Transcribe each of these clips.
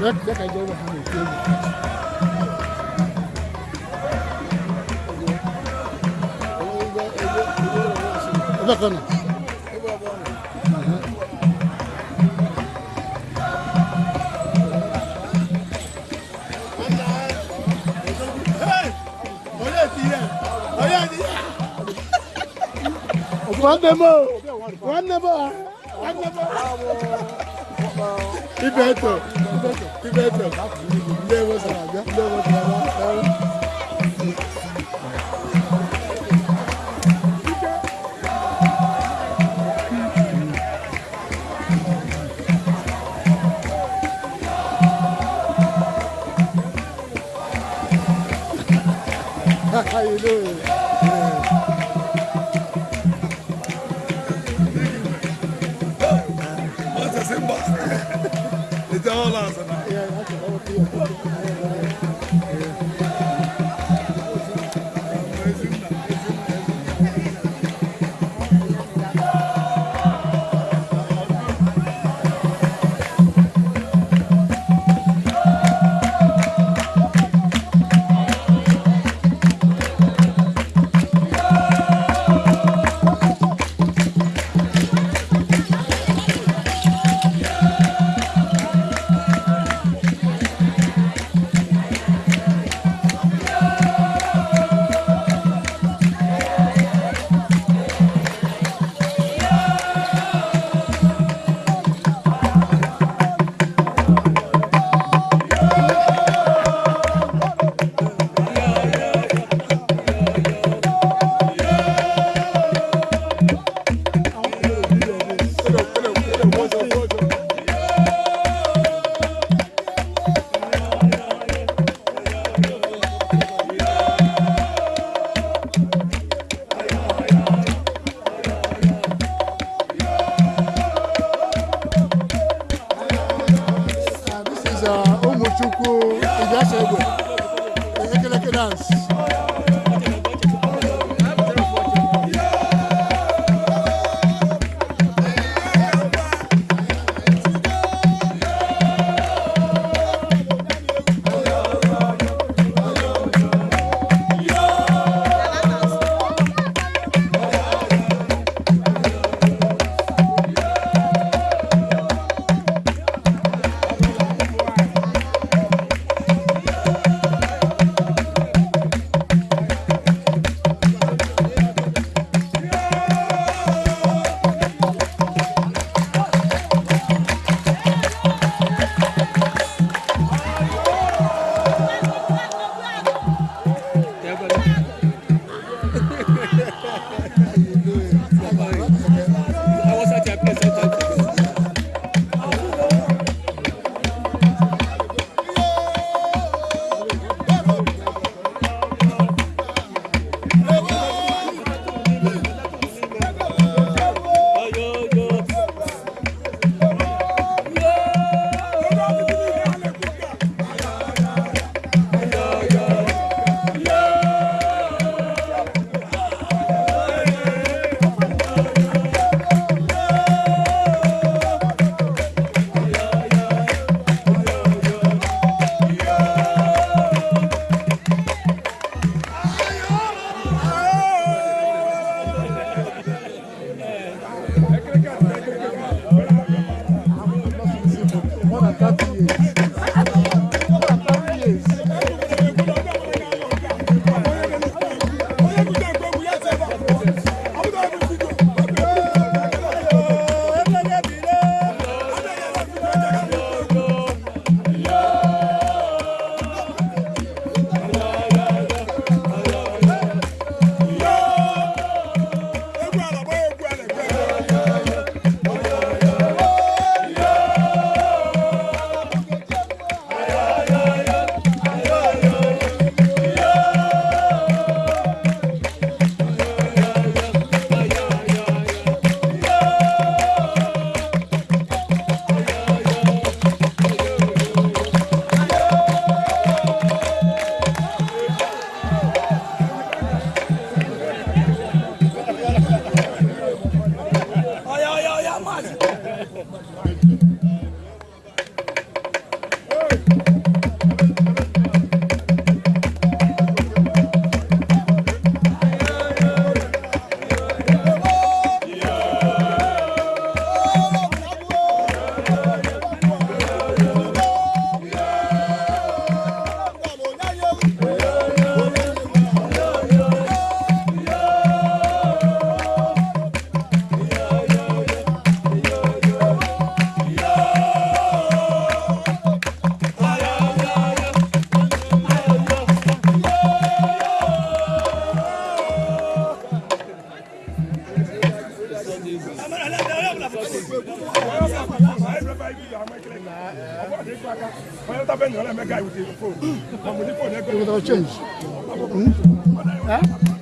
Jẹ́ ká jẹ́ wọ́n hàn mí kéwì. Ẹgbẹ́ kan nà. One number, one number, one number. Ibeto bedroom. There you doing? change. Hmm? Huh?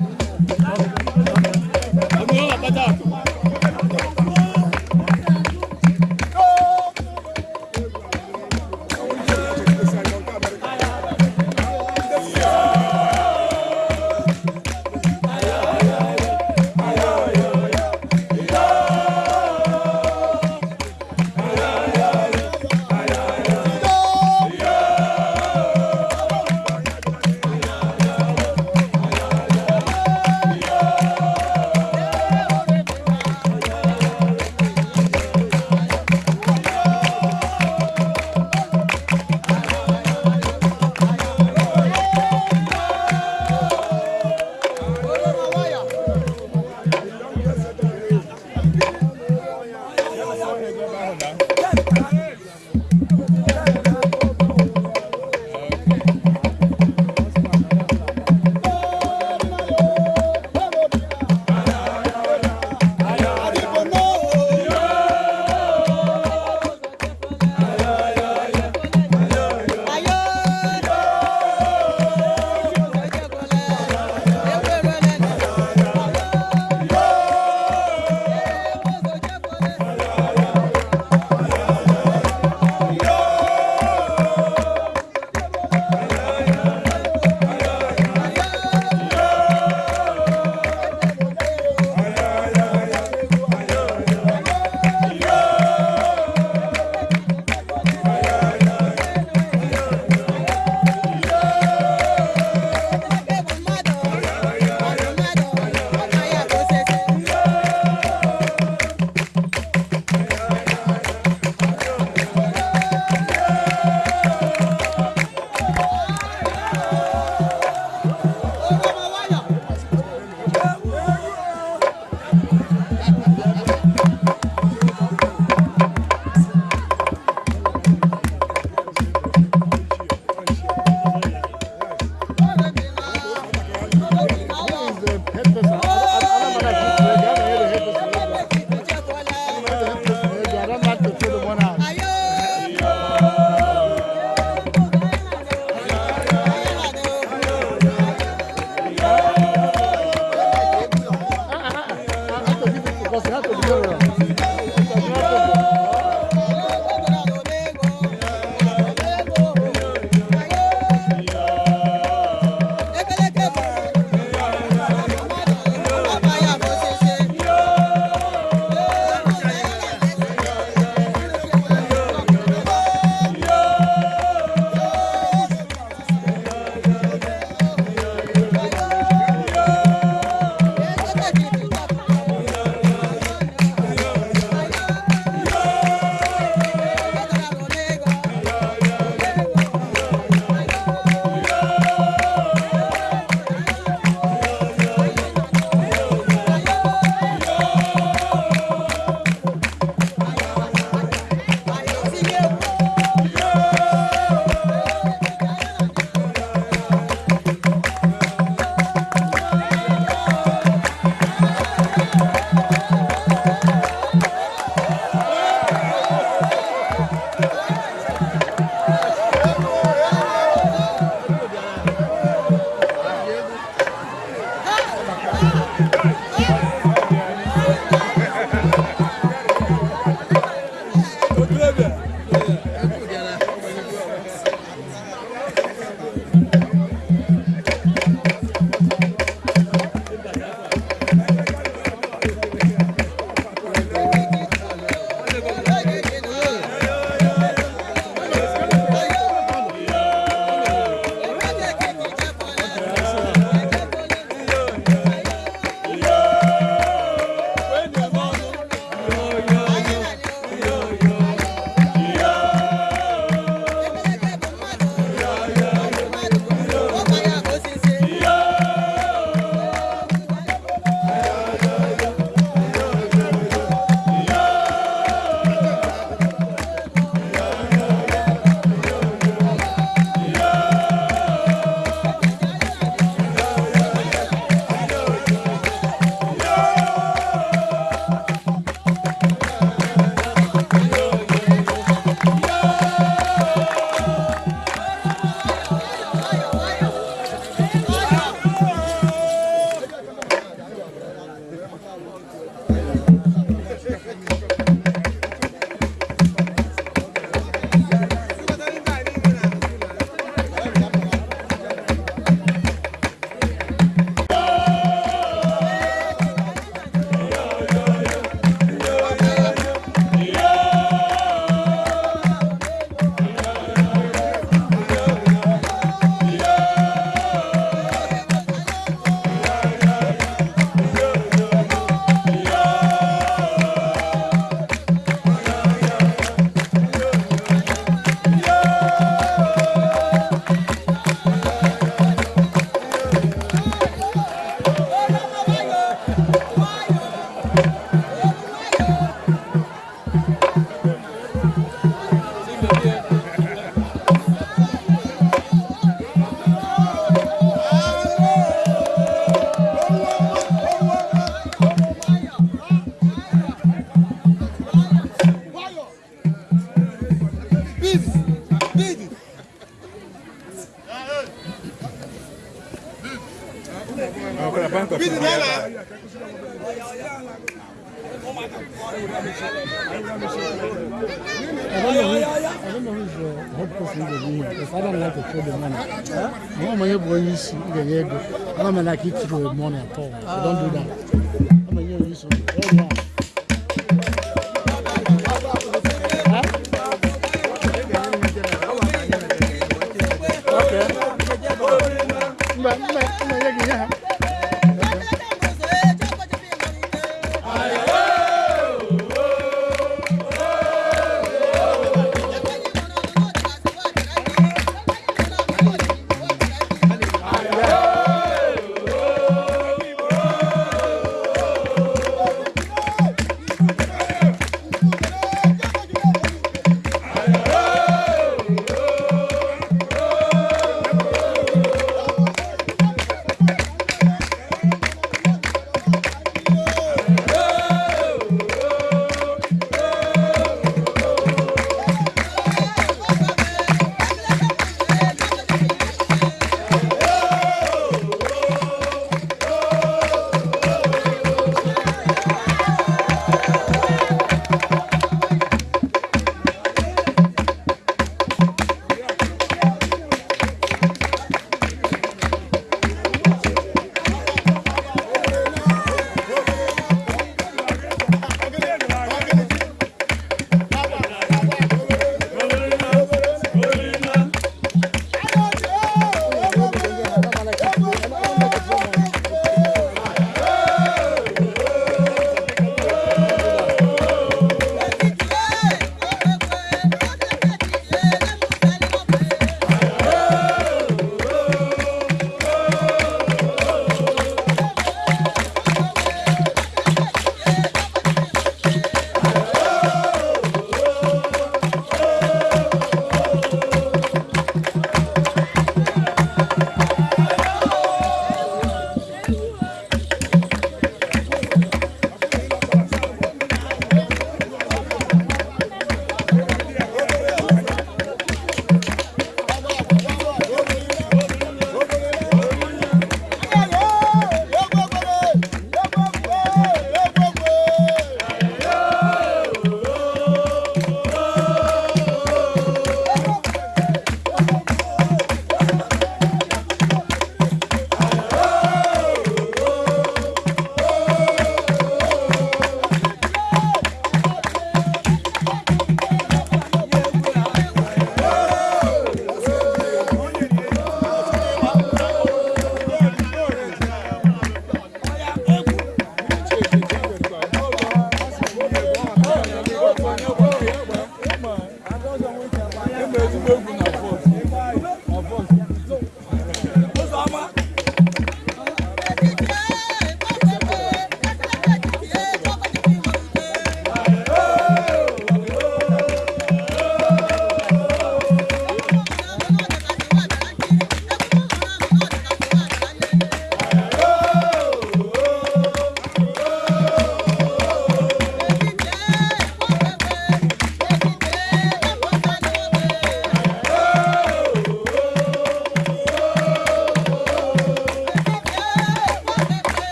करो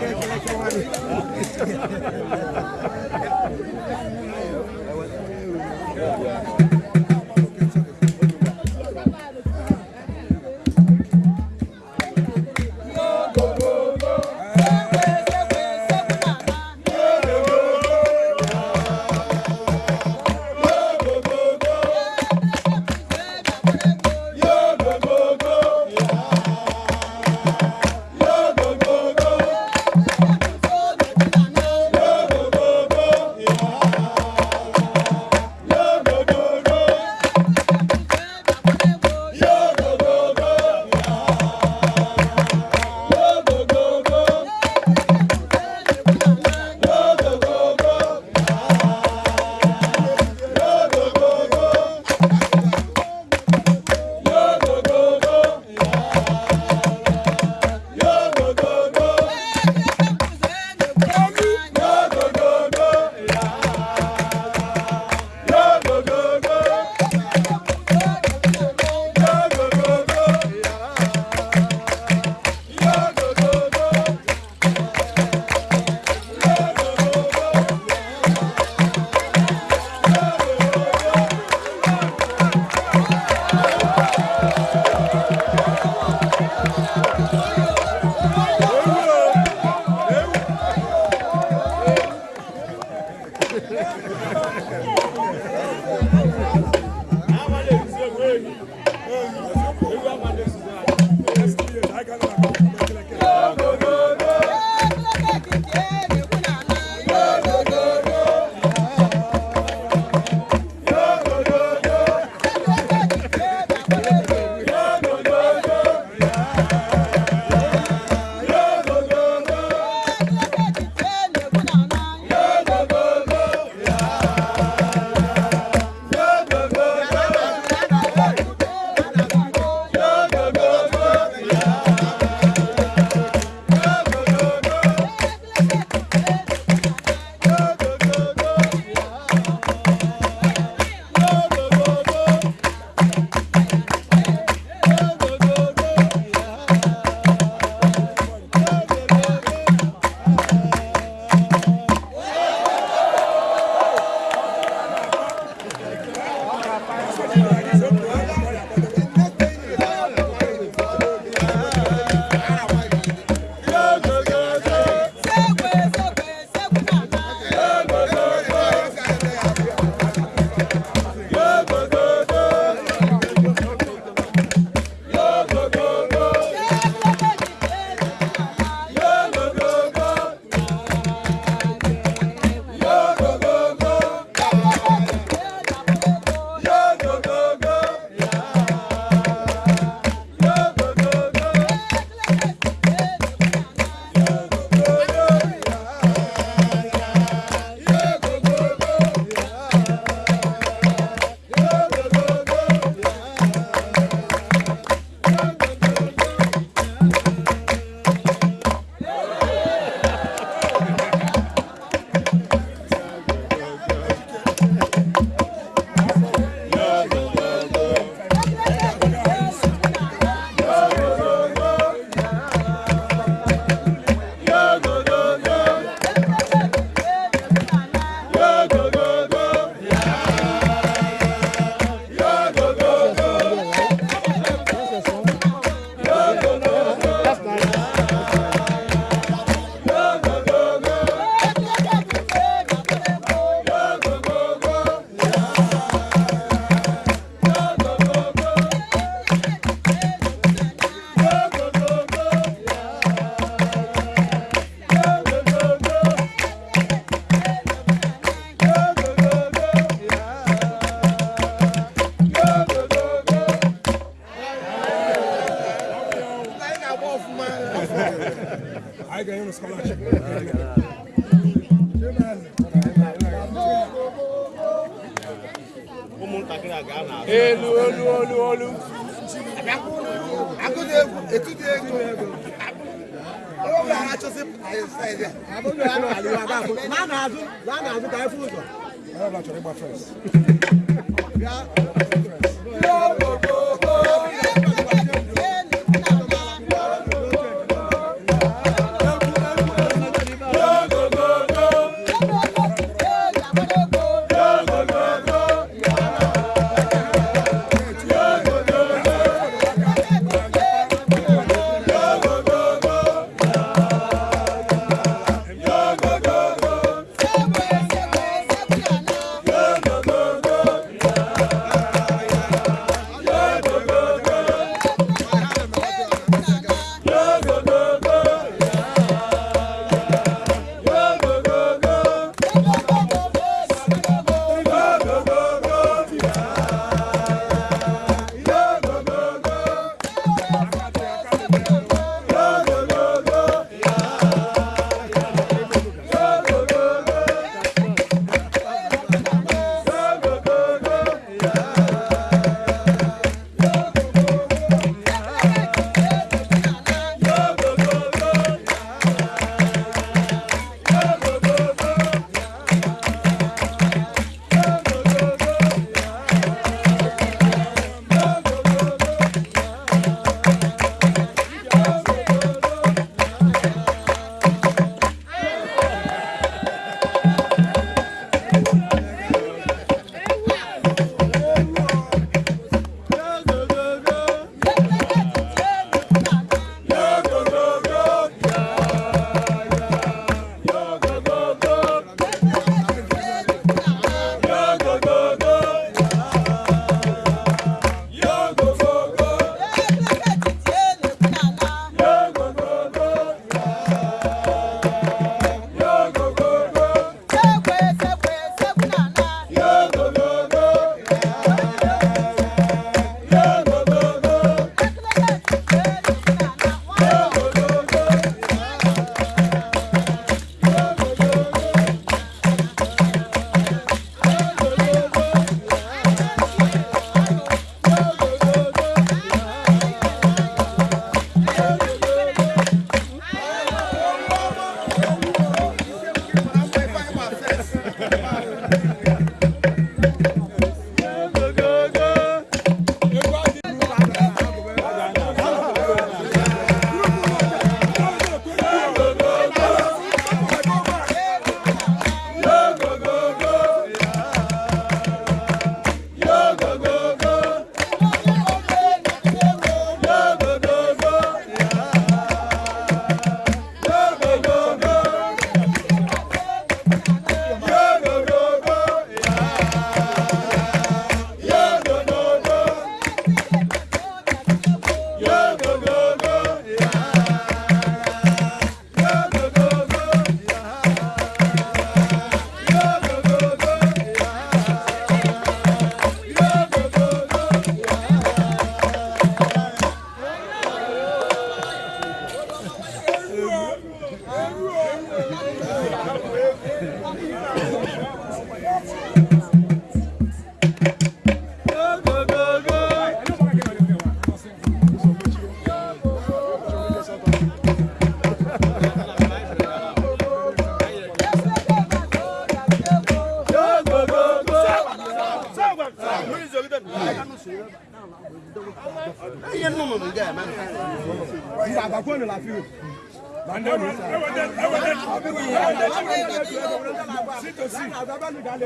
Gracias.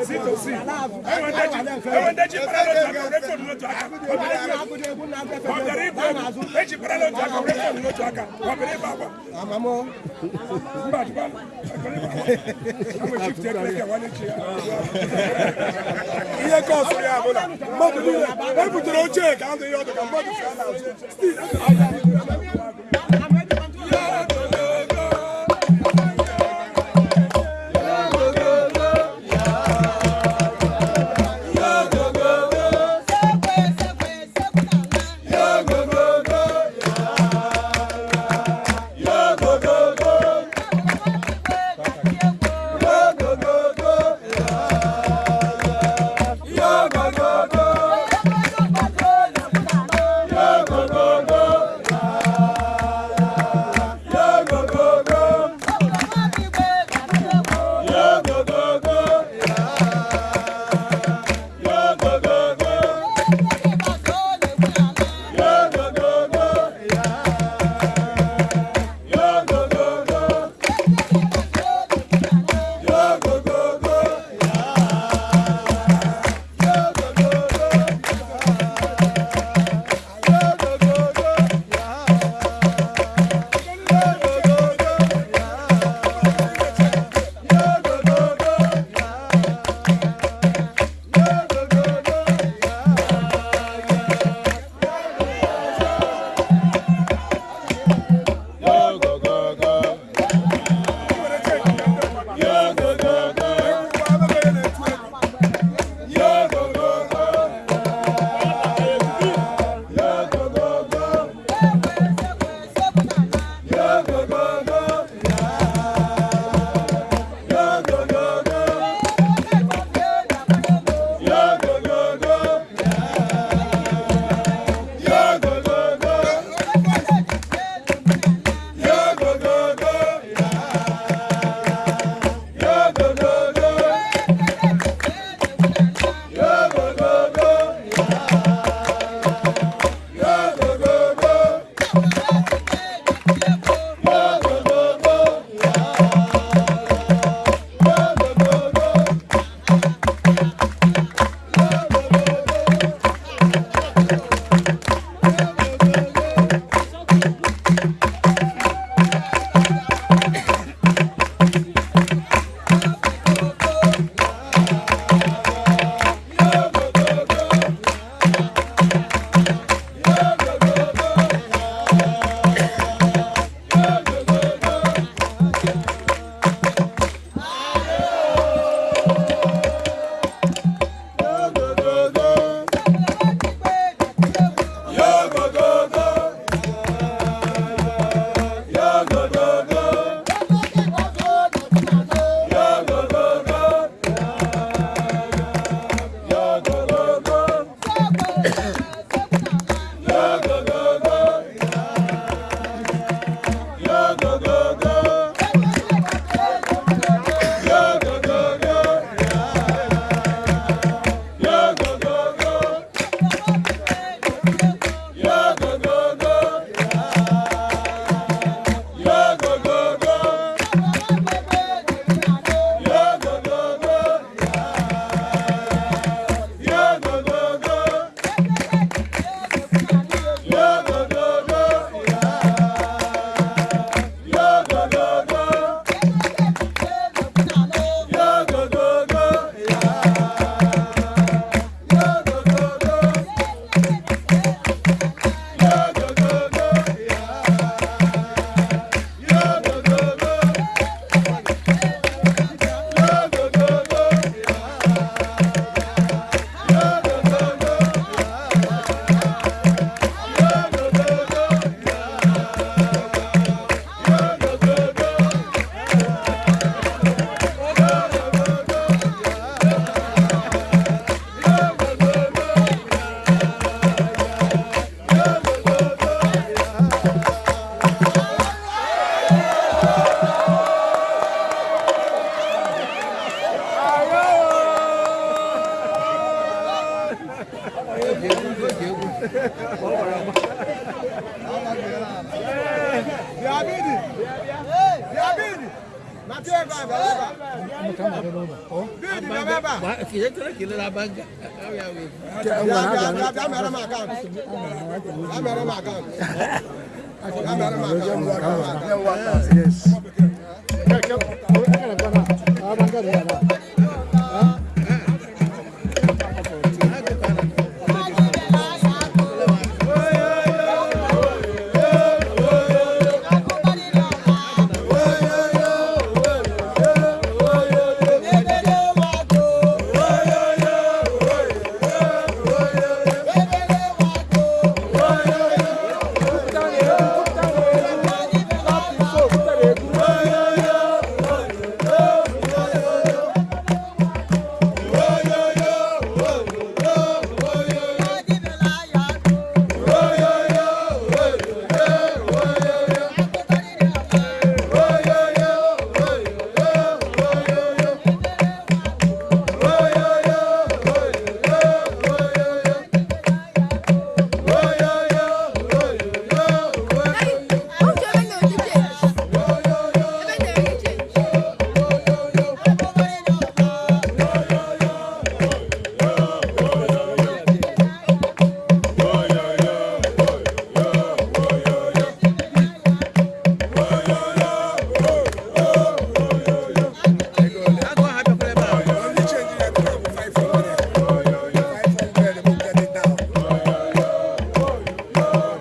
sítòsí ẹwọn dẹjì ẹwọn dẹjì pẹrẹ lọjọ àkàwọn rẹkọọdù lọjọ àkà ọbẹrẹ ibọ dẹjì pẹrẹ lọjọ àkàwọn rẹkọọdù lọjọ àkà ọbẹrẹ ibọ àbọ. àmàmọ. nba àdúgbò àkọlẹ bàbá àwọn chief tẹ kílẹkẹ wà ní tiẹ. iye kọ́ọ̀sì rẹ̀ àbúrò mọ́tò nílẹ̀ wọ́n ibùdó ló jẹ́ ẹ̀ka àwọn tó yọ ọdún kan mọ́tò fẹ́ẹ́ náà Oh.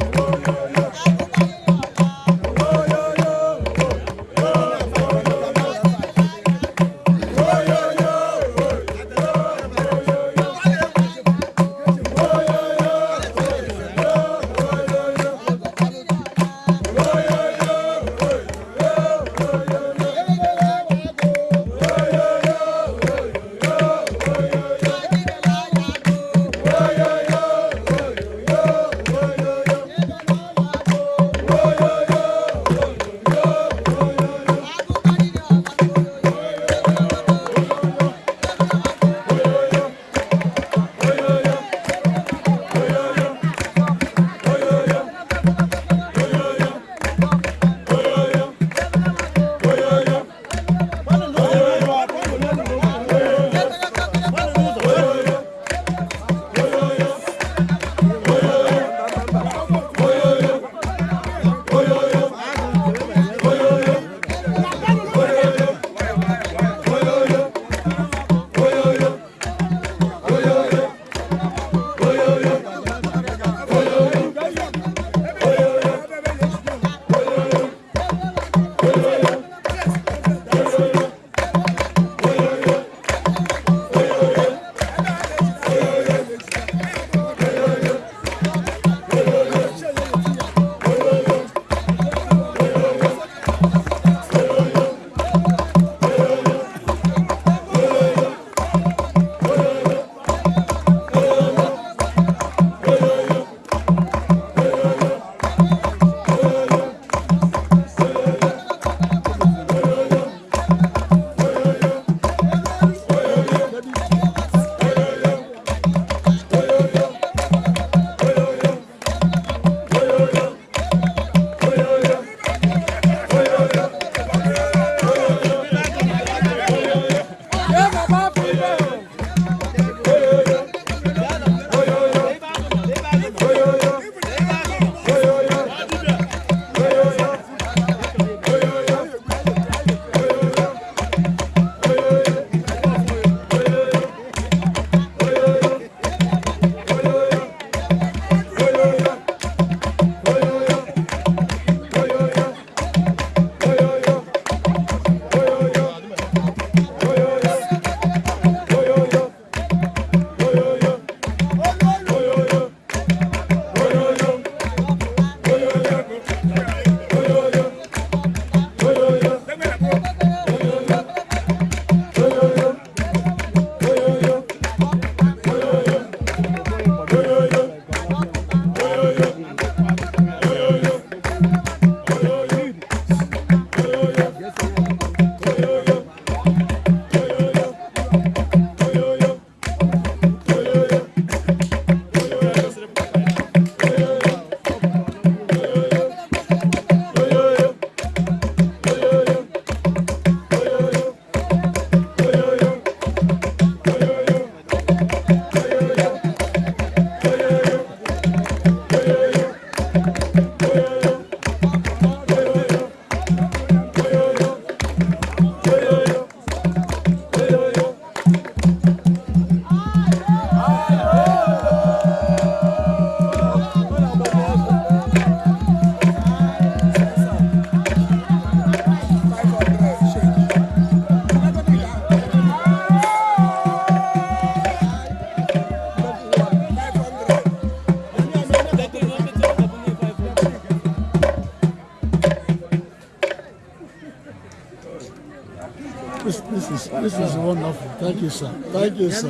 那就是。